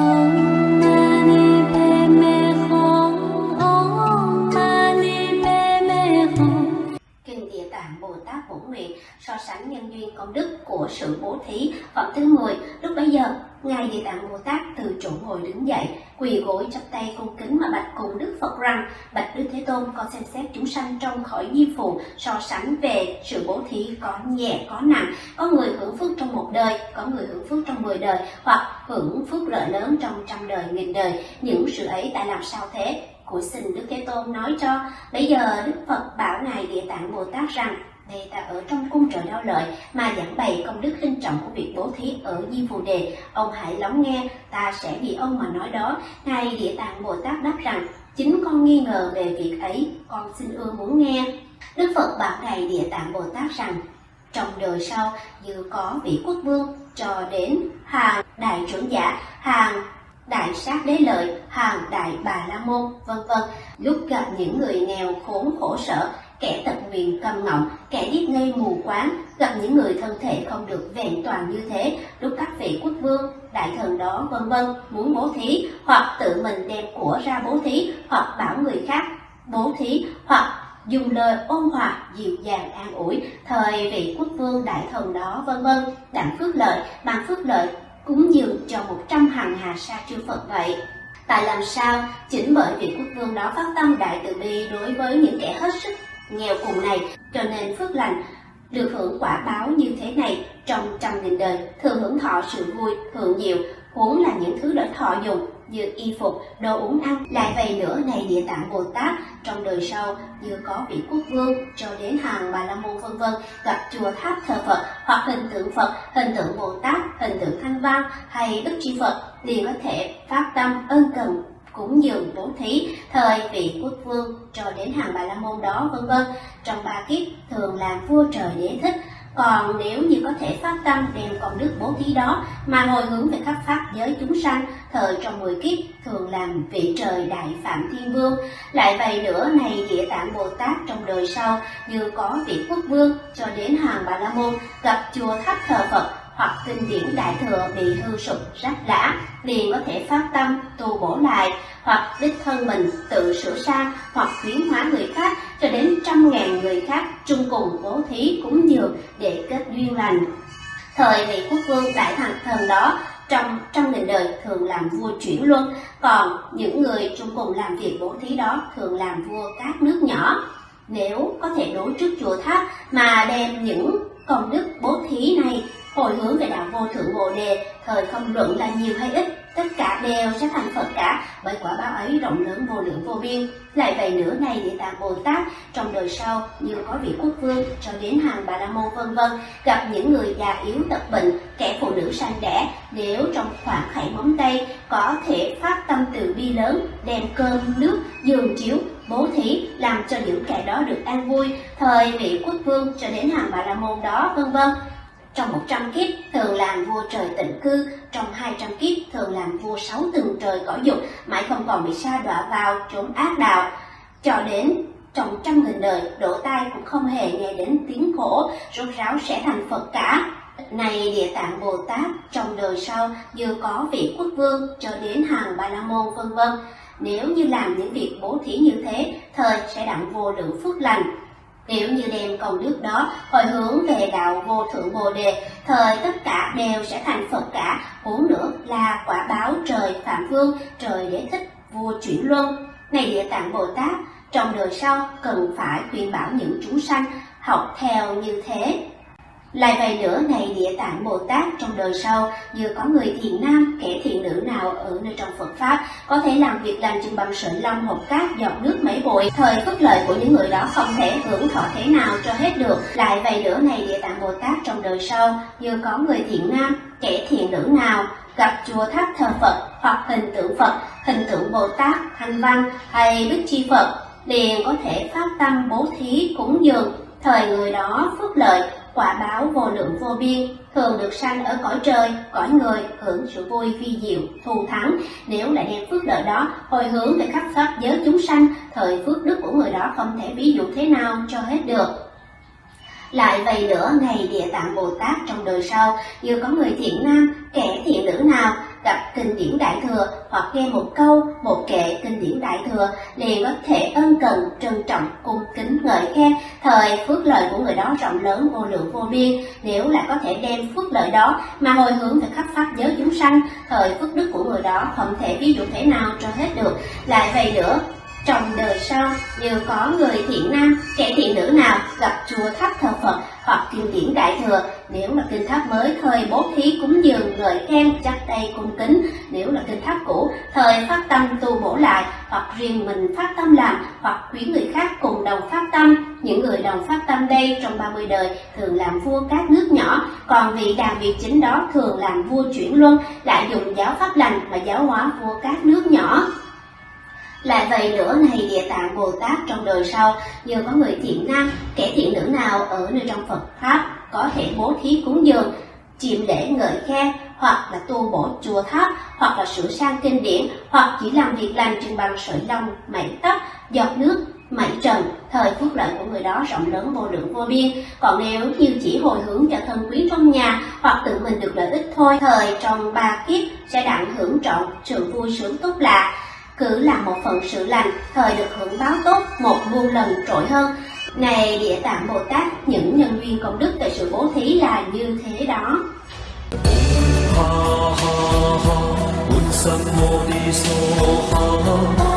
Oh. Sẵn nhân duyên công đức của sự bố thí phẩm thứ 10 lúc bấy giờ, ngài Địa Tạng Bồ Tát từ chỗ ngồi đứng dậy, quỳ gối chắp tay cung kính mà bạch cùng Đức Phật rằng, bạch Đức Thế Tôn, con xem xét chúng sanh trong khỏi di phù, so sánh về sự bố thí có nhẹ, có nặng. Có người hưởng phước trong một đời, có người hưởng phước trong mười đời, hoặc hưởng phước lợi lớn trong trăm đời, nghìn đời. Những sự ấy tại làm sao thế? Của xin Đức Thế Tôn nói cho. Bây giờ, Đức Phật bảo Ngài Địa Tạng Bồ Tát rằng đây ta ở trong cung trời đau lợi mà giảng bày công đức linh trọng của việc bố thí ở Di Phù Đề. Ông hãy lắng nghe, ta sẽ vì ông mà nói đó. Ngài Địa Tạng Bồ Tát đáp rằng, chính con nghi ngờ về việc ấy, con xin ưa muốn nghe. Đức Phật bảo Ngài Địa Tạng Bồ Tát rằng, trong đời sau như có vị quốc vương cho đến hàng đại trưởng giả, hàng đại sát đế lợi, hàng đại bà la môn, vân vân. Lúc gặp những người nghèo khốn khổ sở, kẻ tật nguyền câm ngọng, kẻ điếc ngây mù quáng, gặp những người thân thể không được vẹn toàn như thế, lúc các vị quốc vương, đại thần đó vân vân muốn bố thí, hoặc tự mình đem của ra bố thí, hoặc bảo người khác bố thí, hoặc dùng lời ôn hòa dịu dàng an ủi thời vị quốc vương đại thần đó vân vân đặng phước lợi bằng phước lợi cúng dường cho một trăm hàng hà sa chư Phật vậy. Tại làm sao, chính bởi vị quốc vương đó phát tâm đại từ bi đối với những kẻ hết sức nghèo cùng này, cho nên phước lành được hưởng quả báo như thế này trong trăm nghìn đời, thường hưởng thọ sự vui, hưởng nhiều, huống là những thứ đỡ thọ dùng như y phục, đồ uống ăn. Lại vậy nữa này địa tạng Bồ Tát trong đời sau như có vị quốc vương cho đến hàng bà la môn vân vân gặp chùa tháp thờ Phật hoặc hình tượng Phật, hình tượng Bồ Tát, hình tượng Thanh Văn hay Đức Chi Phật liền có thể phát tâm ân cần cúng dường bố thí, thời vị quốc vương cho đến hàng bà la môn đó, vân vân. Trong ba kiếp, thường làm vua trời đế thích. Còn nếu như có thể phát tâm đem công đức bố thí đó mà hồi hướng về khắp pháp giới chúng sanh, thời trong mười kiếp, thường làm vị trời đại phạm thiên vương. Lại vậy nữa, này địa tạng bồ tát trong đời sau, như có vị quốc vương cho đến hàng bà la môn, gặp chùa tháp thờ phật hoặc kinh điển đại thừa bị hư sụp rách rã liền có thể phát tâm, tu bổ lại, hoặc đích thân mình tự sửa sang hoặc khuyến hóa người khác cho đến trăm ngàn người khác chung cùng bố thí cúng dường để kết duyên lành. Thời vị quốc vương đại thần thần đó, trong trong đời đời thường làm vua chuyển luân, còn những người chung cùng làm việc bố thí đó thường làm vua các nước nhỏ. Nếu có thể đối trước chùa tháp mà đem những công đức bố thí này hồi hướng về đạo vô thượng bồ đề, thời không luận là nhiều hay ít, tất cả đều sẽ thành phật cả, bởi quả báo ấy rộng lớn vô lượng vô biên. Lại vậy nữa này địa tạng bồ tát, trong đời sau, như có vị quốc vương cho đến hàng bà la môn vân vân, gặp những người già yếu tật bệnh, kẻ phụ nữ sanh đẻ, nếu trong khoảng khảy móng tay, có thể phát tâm từ bi lớn, đem cơm, nước, giường chiếu, bố thí, làm cho những kẻ đó được an vui, thời vị quốc vương cho đến hàng bà la môn đó, vân vân trong 100 kiếp thường làm vua trời tịnh cư, trong 200 kiếp thường làm vua sáu tầng trời cõi dục, mãi không còn bị sa đọa vào chốn ác đạo. Cho đến trong trăm nghìn đời, độ tai cũng không hề nghe đến tiếng khổ, rốt ráo sẽ thành Phật cả. Này Địa Tạng Bồ Tát, trong đời sau vừa có vị quốc vương cho đến hàng Ba La Môn vân vân. Nếu như làm những việc bố thí như thế, thời sẽ đặng vô lượng phước lành, nếu như đem công đức đó hồi hướng về đạo vô thượng bồ đề, thời tất cả đều sẽ thành Phật cả, huống nữa là quả báo trời Phạm Vương, trời đế thích, vua chuyển luân. Này địa tạng Bồ Tát, trong đời sau cần phải khuyên bảo những chúng sanh học theo như thế lại vậy nữa này địa tạng Bồ Tát trong đời sau như có người thiện nam, kẻ thiện nữ nào ở nơi trong Phật Pháp có thể làm việc làm chừng bằng sợi lông hộp cát giọt nước mấy bụi. Thời phước lợi của những người đó không thể hưởng thọ thế nào cho hết được. Lại vậy nữa này địa tạng Bồ Tát trong đời sau như có người thiện nam, kẻ thiện nữ nào gặp chùa tháp thờ Phật hoặc hình tượng Phật, hình tượng Bồ Tát, Thanh Văn hay Đức Chi Phật liền có thể phát tâm bố thí cúng dường thời người đó phước lợi quả báo vô lượng vô biên, thường được sanh ở cõi trời, cõi người, hưởng sự vui vi diệu, thù thắng. Nếu lại đem phước lợi đó hồi hướng về khắp pháp giới chúng sanh, thời phước đức của người đó không thể ví dụ thế nào cho hết được. Lại vậy nữa, ngày địa tạng Bồ Tát trong đời sau, như có người thiện nam, kẻ thiện nữ nào, gặp kinh điển đại thừa, thừa hoặc nghe một câu, một kệ kinh điển đại thừa liền có thể ân cần, trân trọng, cung kính ngợi khen. Thời phước lợi của người đó rộng lớn vô lượng vô biên. Nếu lại có thể đem phước lợi đó mà hồi hướng về khắp pháp giới chúng sanh thời phước đức của người đó không thể ví dụ thế nào cho hết được. Lại vậy nữa trong đời sau như có người thiện nam kẻ thiện nữ nào gặp chùa tháp thờ phật hoặc kinh điển đại thừa. Nếu là kinh tháp mới thời bố thí cúng dường ngợi khen chắp tay cung kính. Nếu là kinh tháp cũ, thời phát tâm tu bổ lại, hoặc riêng mình phát tâm làm, hoặc khuyến người khác cùng đồng phát tâm. Những người đồng phát tâm đây trong 30 đời thường làm vua các nước nhỏ, còn vị đàn vị chính đó thường làm vua chuyển luân, lại dùng giáo pháp lành mà giáo hóa vua các nước nhỏ lại vậy nữa này địa tạng Bồ Tát trong đời sau, như có người thiện nam, kẻ thiện nữ nào ở nơi trong Phật Pháp có thể bố thí cúng dường, chiêm lễ ngợi khen, hoặc là tu bổ chùa tháp, hoặc là sửa sang kinh điển, hoặc chỉ làm việc lành trên bằng sợi lông, mảy tóc, giọt nước, mảy trần, thời phước lợi của người đó rộng lớn vô lượng vô biên. Còn nếu như chỉ hồi hướng cho thân quý trong nhà, hoặc tự mình được lợi ích thôi, thời trong ba kiếp sẽ đặng hưởng trọn sự vui sướng tốt lạ, cứ làm một phần sự lành, thời được hưởng báo tốt, một muôn lần trội hơn. Này địa tạng bồ tát, những nhân duyên công đức về sự bố thí là như thế đó. Ha ha ha.